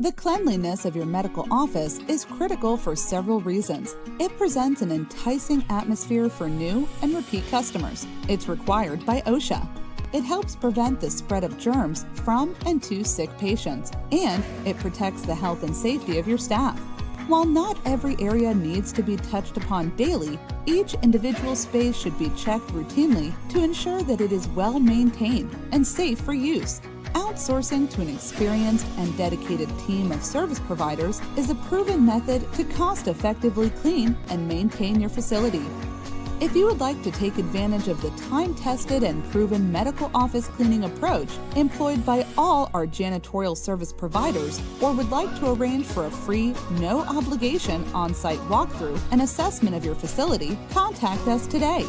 The cleanliness of your medical office is critical for several reasons. It presents an enticing atmosphere for new and repeat customers. It's required by OSHA. It helps prevent the spread of germs from and to sick patients, and it protects the health and safety of your staff. While not every area needs to be touched upon daily, each individual space should be checked routinely to ensure that it is well maintained and safe for use. Outsourcing to an experienced and dedicated team of service providers is a proven method to cost effectively clean and maintain your facility. If you would like to take advantage of the time tested and proven medical office cleaning approach employed by all our janitorial service providers, or would like to arrange for a free, no obligation on site walkthrough and assessment of your facility, contact us today.